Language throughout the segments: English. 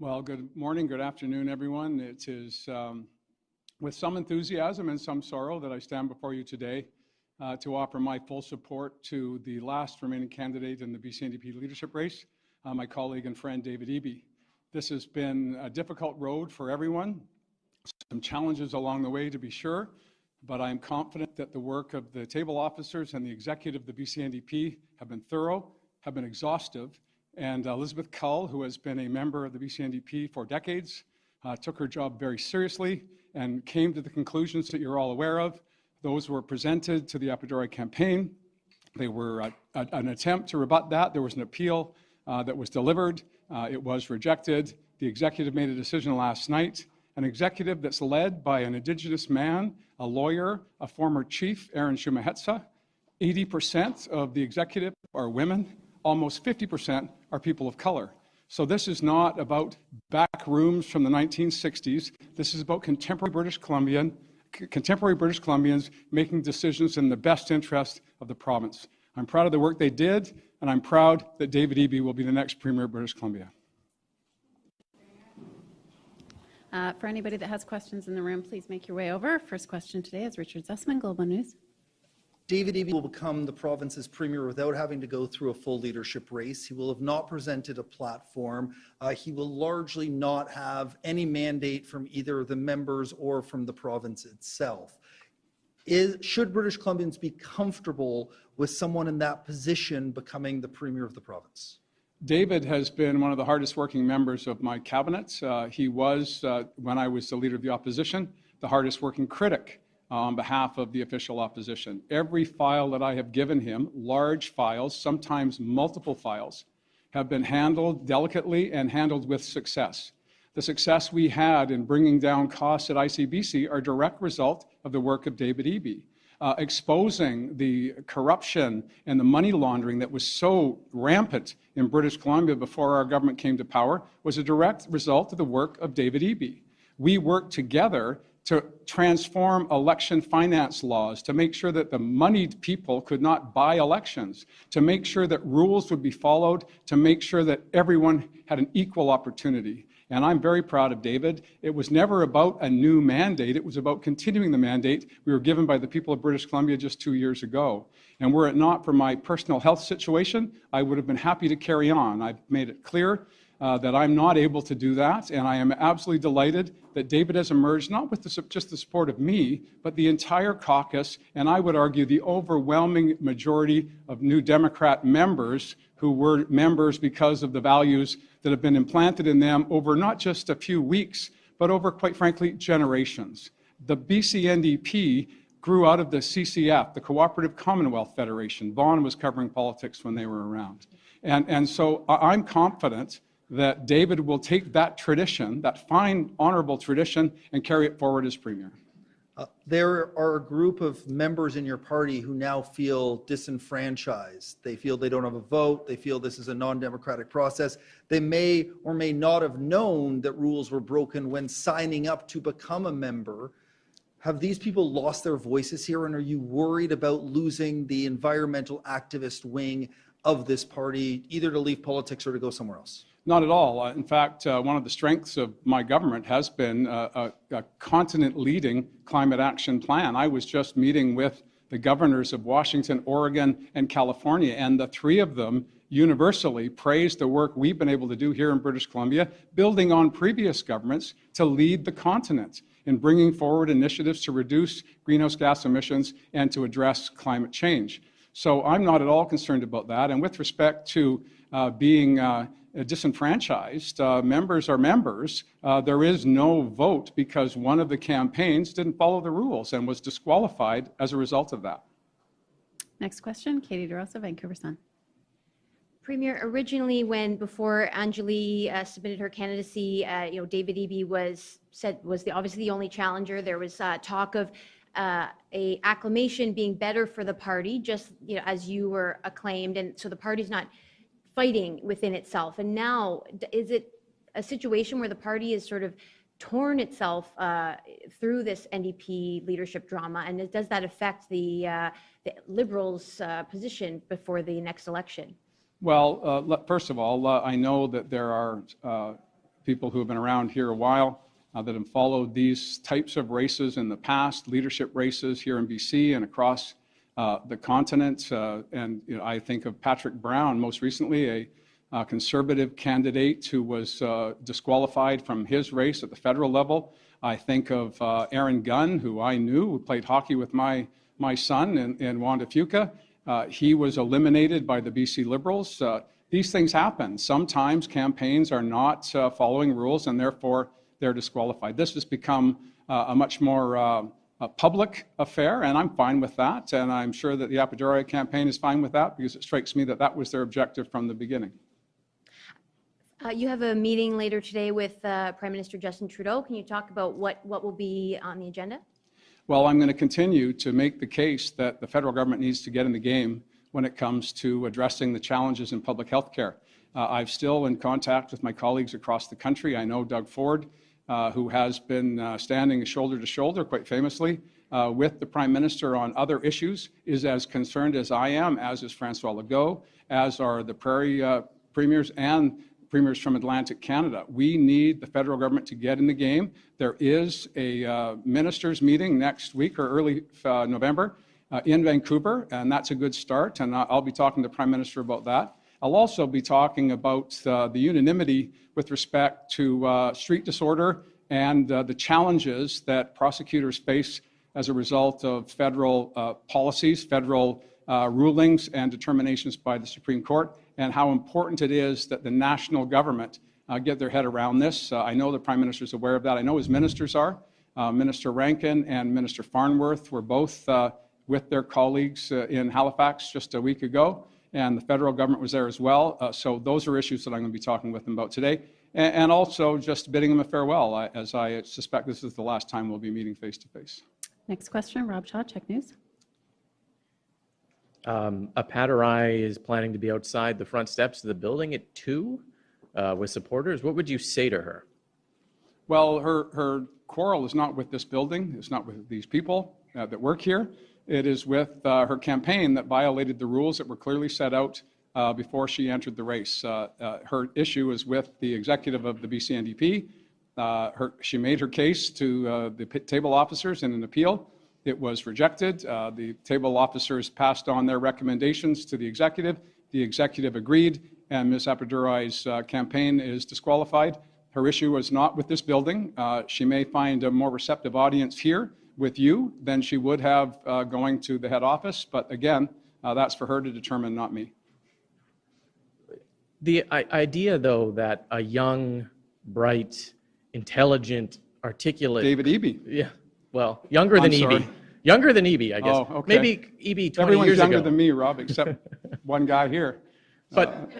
Well, good morning, good afternoon, everyone. It is um, with some enthusiasm and some sorrow that I stand before you today uh, to offer my full support to the last remaining candidate in the BC leadership race, uh, my colleague and friend David Eby. This has been a difficult road for everyone, some challenges along the way to be sure, but I am confident that the work of the table officers and the executive of the BC have been thorough, have been exhaustive, and Elizabeth Cull, who has been a member of the BC for decades, uh, took her job very seriously and came to the conclusions that you're all aware of. Those were presented to the Appadurai campaign. They were a, a, an attempt to rebut that. There was an appeal uh, that was delivered. Uh, it was rejected. The executive made a decision last night, an executive that's led by an Indigenous man, a lawyer, a former chief, Aaron Sumexheltza. 80% of the executive are women almost 50% are people of color. So this is not about back rooms from the 1960s. This is about contemporary British Columbian, contemporary British Columbians making decisions in the best interest of the province. I'm proud of the work they did, and I'm proud that David Eby will be the next Premier of British Columbia. Uh, for anybody that has questions in the room, please make your way over. First question today is Richard Zussman, Global News. David Eby will become the province's premier without having to go through a full leadership race. He will have not presented a platform. Uh, he will largely not have any mandate from either the members or from the province itself. Is, should British Columbians be comfortable with someone in that position becoming the premier of the province? David has been one of the hardest working members of my cabinet. Uh, he was, uh, when I was the leader of the opposition, the hardest working critic on behalf of the official opposition. Every file that I have given him, large files, sometimes multiple files, have been handled delicately and handled with success. The success we had in bringing down costs at ICBC are a direct result of the work of David Eby. Uh, exposing the corruption and the money laundering that was so rampant in British Columbia before our government came to power was a direct result of the work of David Eby. We worked together to transform election finance laws, to make sure that the moneyed people could not buy elections, to make sure that rules would be followed, to make sure that everyone had an equal opportunity. And I'm very proud of David. It was never about a new mandate. It was about continuing the mandate we were given by the people of British Columbia just two years ago. And were it not for my personal health situation, I would have been happy to carry on. I've made it clear uh, that I'm not able to do that, and I am absolutely delighted that David has emerged, not with the, just the support of me, but the entire caucus, and I would argue the overwhelming majority of New Democrat members who were members because of the values that have been implanted in them over not just a few weeks, but over, quite frankly, generations. The BCNDP grew out of the CCF, the Cooperative Commonwealth Federation. Vaughn was covering politics when they were around. And, and so I'm confident that David will take that tradition, that fine, honorable tradition, and carry it forward as premier. Uh, there are a group of members in your party who now feel disenfranchised. They feel they don't have a vote. They feel this is a non-democratic process. They may or may not have known that rules were broken when signing up to become a member. Have these people lost their voices here and are you worried about losing the environmental activist wing of this party, either to leave politics or to go somewhere else? Not at all. Uh, in fact, uh, one of the strengths of my government has been uh, a, a continent-leading climate action plan. I was just meeting with the governors of Washington, Oregon, and California, and the three of them universally praised the work we've been able to do here in British Columbia, building on previous governments to lead the continent in bringing forward initiatives to reduce greenhouse gas emissions and to address climate change. So I'm not at all concerned about that. And with respect to uh, being uh, disenfranchised. Uh, members are members. Uh, there is no vote because one of the campaigns didn't follow the rules and was disqualified as a result of that. Next question, Katie DeRosa, Vancouver Sun. Premier, originally when before Anjali uh, submitted her candidacy, uh, you know, David Eby was said was the obviously the only challenger. There was uh, talk of a acclamation being better for the party, just you know, as you were acclaimed, and so the party's not fighting within itself. And now, is it a situation where the party is sort of torn itself uh, through this NDP leadership drama? And does that affect the, uh, the Liberals' uh, position before the next election? Well, uh, first of all, uh, I know that there are uh, people who have been around here a while, that have followed these types of races in the past, leadership races here in BC and across uh, the continent. Uh, And you know, I think of Patrick Brown, most recently, a uh, conservative candidate who was uh, disqualified from his race at the federal level. I think of uh, Aaron Gunn, who I knew, who played hockey with my, my son in, in Juan de Fuca. He was eliminated by the BC Liberals. These things happen. Sometimes campaigns are not following rules and therefore they're disqualified. This has become a much more a public affair, and I'm fine with that. And I'm sure that the Appadurai campaign is fine with that because it strikes me that that was their objective from the beginning. Uh, You have a meeting later today with uh, Prime Minister Justin Trudeau. Can you talk about what, what will be on the agenda? Well, I'm going to continue to make the case that the federal government needs to get in the game when it comes to addressing the challenges in public health care. Uh, I'm still in contact with my colleagues across the country. I know Doug Ford, uh, who has been uh, standing shoulder to shoulder, quite famously, uh, with the Prime Minister on other issues, is as concerned as I am, as is Francois Legault, as are the Prairie uh, premiers and premiers from Atlantic Canada. We need the federal government to get in the game. There is a uh, ministers' meeting next week or early November in Vancouver, and that's a good start. And I'll be talking to the Prime Minister about that. I'll also be talking about uh, the unanimity with respect to uh, street disorder and uh, the challenges that prosecutors face as a result of federal uh, policies, federal uh, rulings and determinations by the Supreme Court, and how important it is that the national government get their head around this. I know the Prime Minister is aware of that. I know his ministers are. Minister Rankin and Minister Farnworth were both with their colleagues in Halifax just a week ago, and the federal government was there as well. Uh, so those are issues that I'm going to be talking with them about today. And, and also just bidding them a farewell, I- as I suspect this is the last time we'll be meeting face to face. Next question, Rob Shaw, CHEK News. Um, Appadurai is planning to be outside the front steps of the building at two uh, with supporters. What would you say to her? Well, her, her quarrel is not with this building, it's not with these people uh, that work here. It is with uh, her campaign that violated the rules that were clearly set out uh, before she entered the race. Uh, uh, Her issue is with the executive of the BCNDP. Uh, her- She made her case to the table officers in an appeal. It was rejected. The table officers passed on their recommendations to the executive. The executive agreed, and Ms. Appadurai's uh, campaign is disqualified. Her issue was not with this building. She may find a more receptive audience here with you than she would have uh, going to the head office, but again, uh, that's for her to determine, not me. The i- idea, though, that a young, bright, intelligent, articulate. David Eby. Yeah, well, younger than I'm sorry. Eby. Younger than Eby, I guess. Oh, okay. Maybe Eby 20 Everyone's years younger ago. than me, Rob, except one guy here. But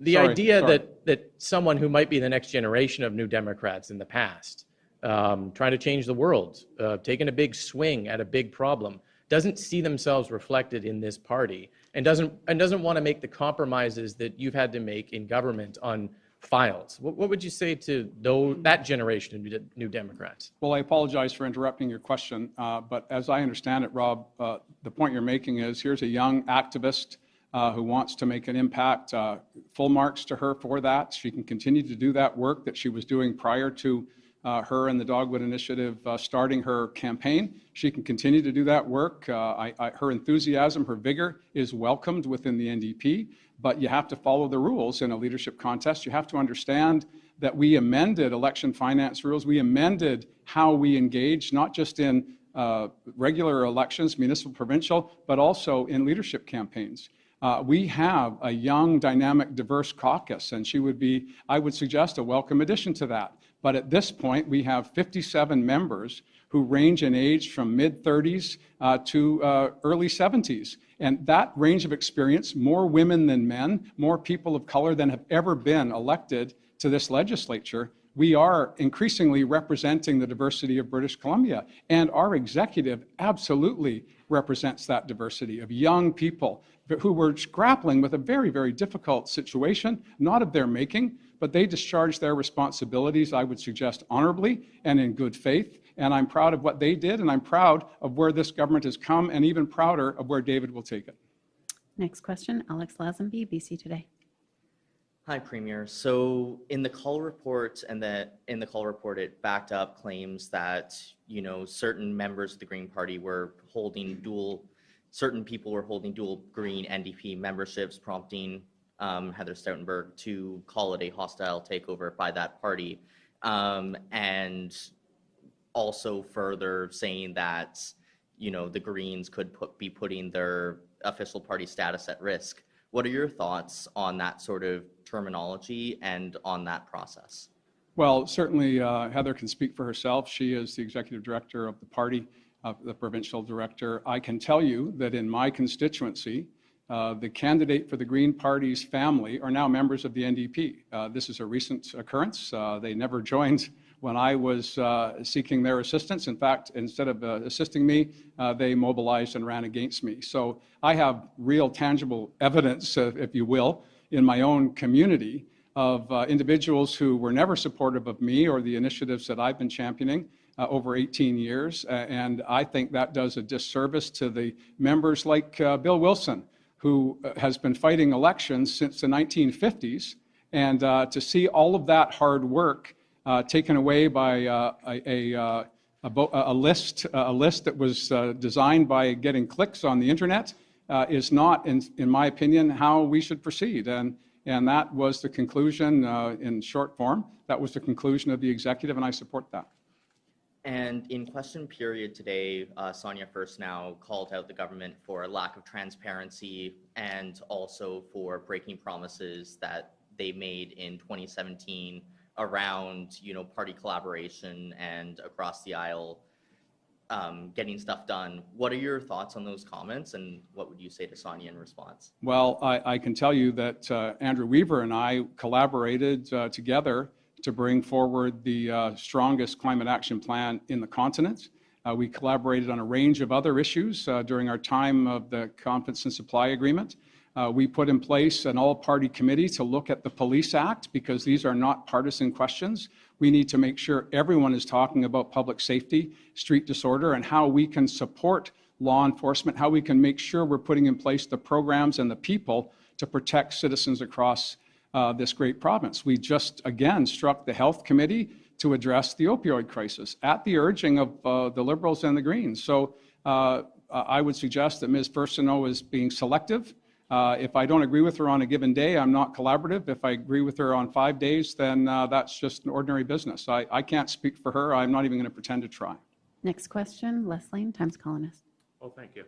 the sorry, idea sorry. that, that someone who might be the next generation of New Democrats in the past, um, trying to change the world, uh, taking a big swing at a big problem, doesn't see themselves reflected in this party and doesn't, and doesn't want to make the compromises that you've had to make in government on files. What, what would you say to those, that generation of New New Democrats? Well, I apologize for interrupting your question, uh, but as I understand it, Rob, uh, the point you're making is here's a young activist uh, who wants to make an impact. uh, Full marks to her for that. She can continue to do that work that she was doing prior to uh, her and the Dogwood Initiative uh, starting her campaign. She can continue to do that work. Uh, I- I- Her enthusiasm, her vigor is welcomed within the NDP, but you have to follow the rules in a leadership contest. You have to understand that we amended election finance rules. We amended how we engage, not just in uh, regular elections, municipal, provincial, but also in leadership campaigns. Uh, We have a young, dynamic, diverse caucus, and she would be, I would suggest, a welcome addition to that. But at this point, we have 57 members who range in age from mid-30s uh, to uh, early 70s. And that range of experience, more women than men, more people of color than have ever been elected to this legislature, we are increasingly representing the diversity of British Columbia. And our executive absolutely represents that diversity of young people who were grappling with a very, very difficult situation, not of their making, but they discharged their responsibilities, I would suggest, honorably and in good faith. And I'm proud of what they did, and I'm proud of where this government has come, and even prouder of where David will take it. Next question, Alex Lazenby, BC Today. Hi, Premier. So in the Cull report and the, in the Cull report, it backed up claims that, you know, certain members of the Green Party were holding dual, certain people were holding dual Green NDP memberships, prompting um, Heather Stoutenburg to call it a hostile takeover by that party. Um, And also further saying that, you know, the Greens could put, be putting their official party status at risk. What are your thoughts on that sort of terminology and on that process? Well, certainly uh, Heather can speak for herself. She is the executive director of the party, uh, the provincial director. I can tell you that in my constituency, uh, the candidate for the Green Party's family are now members of the NDP. Uh, This is a recent occurrence. Uh, They never joined when I was uh, seeking their assistance. In fact, instead of uh, assisting me, uh, they mobilized and ran against me. So I have real tangible evidence, uh, if you will, in my own community of uh, individuals who were never supportive of me or the initiatives that I've been championing uh, over 18 years. A- And I think that does a disservice to the members like uh, Bill Wilson, who uh, has been fighting elections since the 1950s. And uh, to see all of that hard work uh, taken away by a, a, a, list, a list that was designed by getting clicks on the internet is not, in, in my opinion, how we should proceed. And, and that was the conclusion in short form. That was the conclusion of the executive, and I support that. And in question period today, uh, Sonia Furstenau called out the government for a lack of transparency and also for breaking promises that they made in 2017 around, you know, party collaboration and across the aisle um, getting stuff done. What are your thoughts on those comments and what would you say to Sonia in response? Well, I, I can tell you that uh, Andrew Weaver and I collaborated uh, together to bring forward the uh, strongest climate action plan in the continent. Uh, we collaborated on a range of other issues uh, during our time of the Confidence and Supply Agreement. Uh, we put in place an all-party committee to look at the Police Act because these are not partisan questions. We need to make sure everyone is talking about public safety, street disorder, and how we can support law enforcement, how we can make sure we're putting in place the programs and the people to protect citizens across uh, this great province. We just, again, struck the Health Committee to address the opioid crisis at the urging of uh, the Liberals and the Greens. So uh, I would suggest that Ms. Furstenau is being selective. Uh, If I don't agree with her on a given day, I'm not collaborative. If I agree with her on five days, then uh, that's just an ordinary business. I I can't speak for her. I'm not even going to pretend to try. Next question, Les Leyne, Times Colonist. Oh, thank you.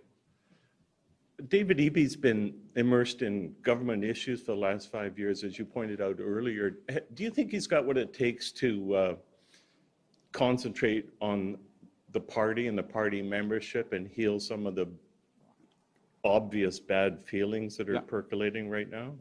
David Eby's been immersed in government issues for the last five years, as you pointed out earlier. Do you think he's got what it takes to uh, concentrate on the party and the party membership and heal some of the obvious bad feelings that are Yeah. percolating right now?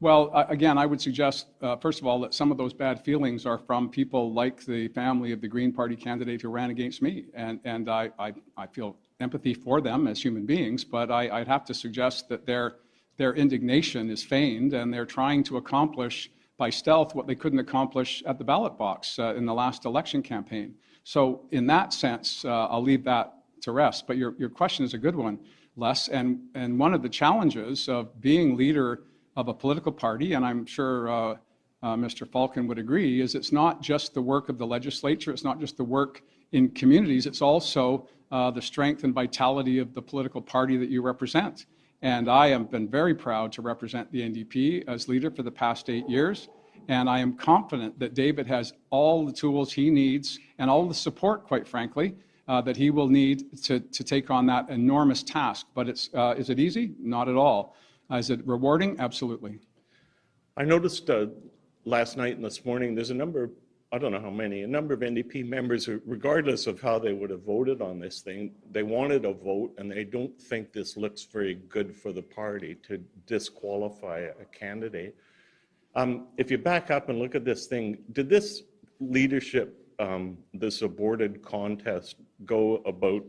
Well, again, I would suggest, uh, first of all, that some of those bad feelings are from people like the family of the Green Party candidate who ran against me. And, and I, I, I feel empathy for them as human beings, but I, I'd have to suggest that their, their indignation is feigned and they're trying to accomplish by stealth what they couldn't accomplish at the ballot box uh, in the last election campaign. So in that sense, uh, I'll leave that to rest. But your, your question is a good one, Les. And, and one of the challenges of being leader of a political party, and I'm sure uh, uh, Mr. Falcon would agree, is it's not just the work of the legislature, it's not just the work in communities, it's also uh, the strength and vitality of the political party that you represent. And I have been very proud to represent the NDP as leader for the past eight years. And I am confident that David has all the tools he needs and all the support, quite frankly, uh, that he will need to, to take on that enormous task. But it's, uh, is it easy? Not at all. Uh, is it rewarding? Absolutely. I noticed uh, last night and this morning, there's a number, I don't know how many, a number of NDP members, regardless of how they would have voted on this thing, they wanted a vote and they don't think this looks very good for the party to disqualify a candidate. Um, If you back up and look at this thing, did this leadership, um, this aborted contest go about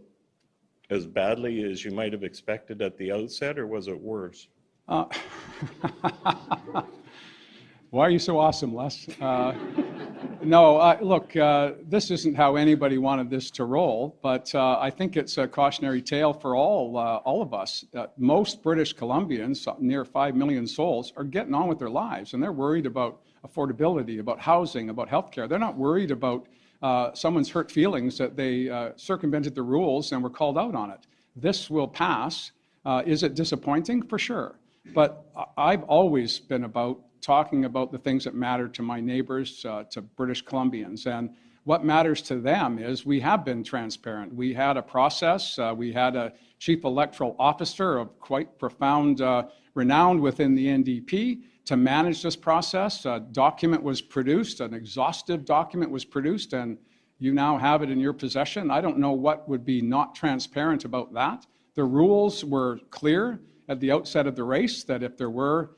as badly as you might have expected at the outset, or was it worse? Uh, Why are you so awesome, Les? Uh, No, uh, look, uh, this isn't how anybody wanted this to roll, but uh, I think it's a cautionary tale for all, uh, all of us. Most British Columbians, uh, near 5 million souls, are getting on with their lives, and they're worried about affordability, about housing, about healthcare. They're not worried about uh, someone's hurt feelings that they circumvented the rules and were called out on it. This will pass. Is it disappointing? For sure. But I've always been about talking about the things that matter to my neighbors, uh, to British Columbians. And what matters to them is we have been transparent. We had a process. Uh, we had a chief electoral officer of quite profound uh, renown within the NDP to manage this process. A document was produced, an exhaustive document was produced, and you now have it in your possession. I don't know what would be not transparent about that. The rules were clear at the outset of the race that if there were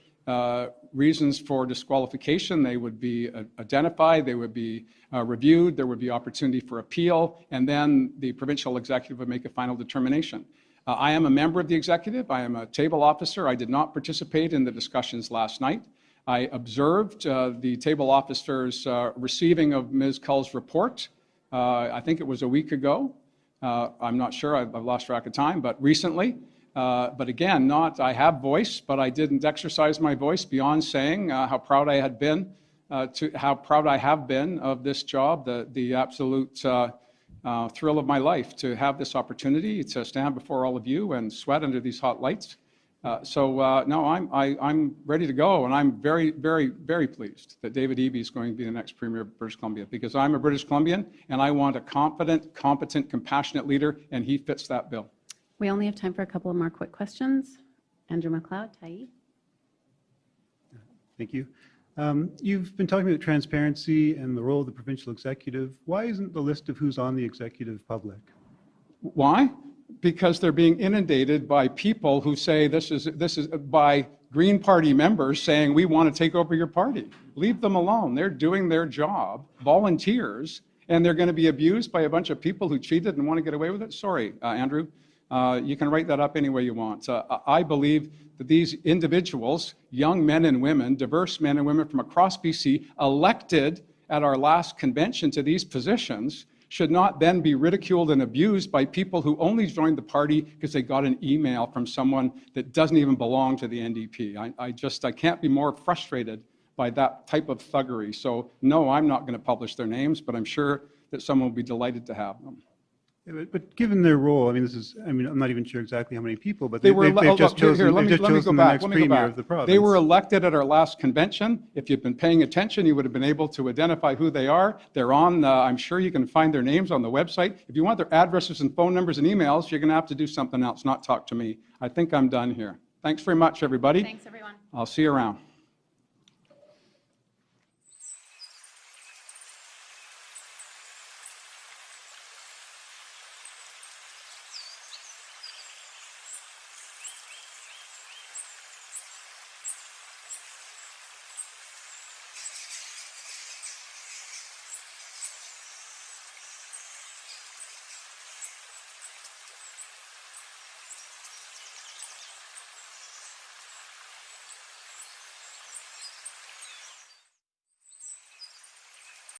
reasons for disqualification, they would be uh, identified, they would be uh, reviewed, there would be opportunity for appeal, and then the provincial executive would make a final determination. Uh, I am a member of the executive. I am a table officer. I did not participate in the discussions last night. I observed uh, the table officer's uh, receiving of Ms. Cull's report. Uh, I think it was a week ago. Uh, I'm not sure. I've, I've lost track of time, but recently. Uh, but again, not I have voice, but I didn't exercise my voice beyond saying uh, how proud I had been uh, to how proud I have been of this job, the the absolute uh, uh, thrill of my life to have this opportunity to stand before all of you and sweat under these hot lights. Uh, so no, I'm I, I'm ready to go, and I'm very very very pleased that David Eby is going to be the next premier of British Columbia because I'm a British Columbian and I want a confident, competent, compassionate leader, and he fits that bill. We only have time for a couple of more quick questions. Andrew McLeod, Tyee. Thank you. Um, You've been talking about transparency and the role of the provincial executive. Why isn't the list of who's on the executive public? Why? Because they're being inundated by people who say this is, this is, by Green Party members saying, we want to take over your party. Leave them alone. They're doing their job, volunteers, and they're going to be abused by a bunch of people who cheated and want to get away with it? Sorry, uh, Andrew. Uh, you can write that up any way you want. Uh, I believe that these individuals, young men and women, diverse men and women from across BC, elected at our last convention to these positions, should not then be ridiculed and abused by people who only joined the party because they got an email from someone that doesn't even belong to the NDP. I, I just I can't be more frustrated by that type of thuggery. So no, I'm not going to publish their names, but I'm sure that someone will be delighted to have them. Yeah, But but given their role, I mean, this is, I mean, I'm not even sure exactly how many people, but They they- were, they've they've just look, here, here, chosen, let me, just let me go chosen the back, next let me go premier back. of the province. They were elected at our last convention. If you've been paying attention, you would have been able to identify who they are. They're on, uh, I'm sure you can find their names on the website. If you want their addresses and phone numbers and emails, you're going to have to do something else, not talk to me. I think I'm done here. Thanks very much, everybody. Thanks, everyone. I'll see you around.